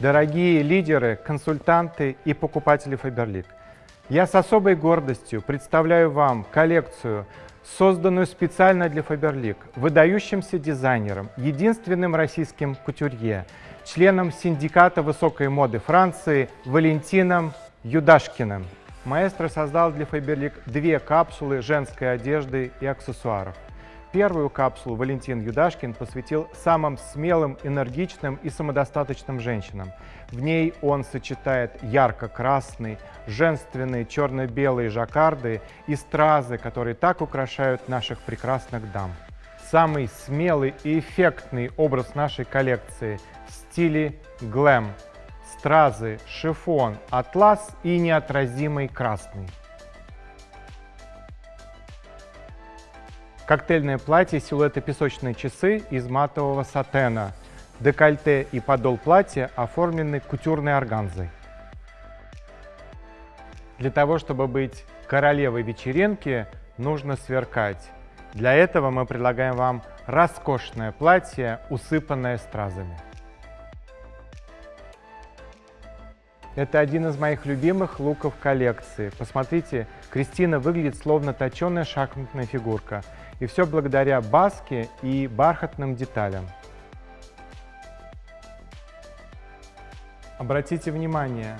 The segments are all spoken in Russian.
дорогие лидеры, консультанты и покупатели Faberlic. Я с особой гордостью представляю вам коллекцию, созданную специально для Faberlic, выдающимся дизайнером, единственным российским кутюрье, членом синдиката высокой моды Франции Валентином Юдашкиным. Маэстро создал для Faberlic две капсулы женской одежды и аксессуаров. Первую капсулу Валентин Юдашкин посвятил самым смелым, энергичным и самодостаточным женщинам. В ней он сочетает ярко-красный, женственные черно-белые жаккарды и стразы, которые так украшают наших прекрасных дам. Самый смелый и эффектный образ нашей коллекции в стиле глэм. Стразы, шифон, атлас и неотразимый красный. Коктейльное платье, силуэты песочные часы из матового сатена. Декольте и подол платья оформлены кутюрной органзой. Для того, чтобы быть королевой вечеринки, нужно сверкать. Для этого мы предлагаем вам роскошное платье, усыпанное стразами. Это один из моих любимых луков коллекции. Посмотрите, Кристина выглядит словно точеная шахматная фигурка. И все благодаря баске и бархатным деталям. Обратите внимание,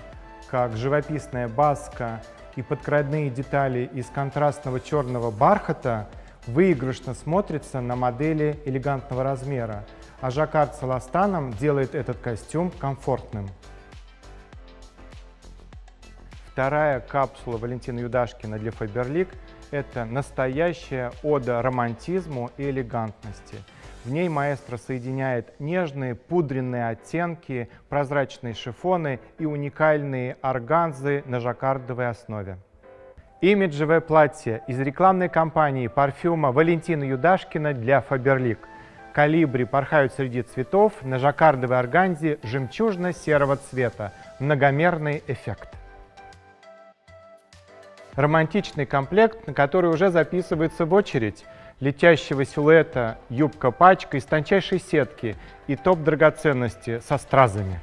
как живописная баска и подкрадные детали из контрастного черного бархата выигрышно смотрятся на модели элегантного размера, а жаккард с эластаном делает этот костюм комфортным. Вторая капсула Валентина Юдашкина для Faberlic – это настоящая ода романтизму и элегантности. В ней маэстро соединяет нежные пудренные оттенки, прозрачные шифоны и уникальные органзы на жаккардовой основе. Имиджевое платье из рекламной кампании парфюма Валентина Юдашкина для Faberlic. Калибри порхают среди цветов на жаккардовой органзе жемчужно-серого цвета. Многомерный эффект романтичный комплект, на который уже записывается в очередь летящего силуэта юбка-пачка из тончайшей сетки и топ драгоценности со стразами.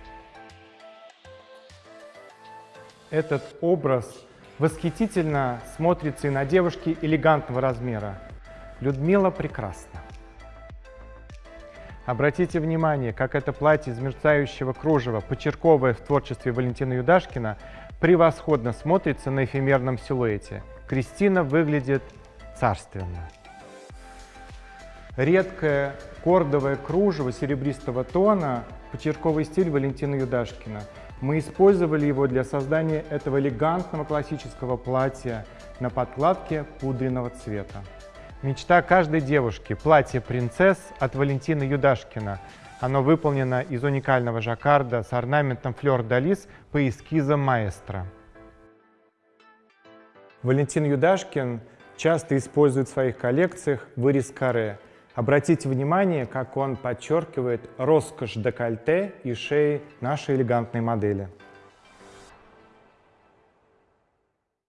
Этот образ восхитительно смотрится и на девушке элегантного размера. Людмила прекрасна. Обратите внимание, как это платье из мерцающего кружева, почерковое в творчестве Валентина Юдашкина, превосходно смотрится на эфемерном силуэте. Кристина выглядит царственно. Редкое кордовое кружево серебристого тона, почерковый стиль Валентина Юдашкина. Мы использовали его для создания этого элегантного классического платья на подкладке пудренного цвета. Мечта каждой девушки – платье принцесс от Валентина Юдашкина – оно выполнено из уникального жаккарда с орнаментом флёр-далис по эскизам маэстро. Валентин Юдашкин часто использует в своих коллекциях вырез каре. Обратите внимание, как он подчеркивает роскошь декольте и шеи нашей элегантной модели.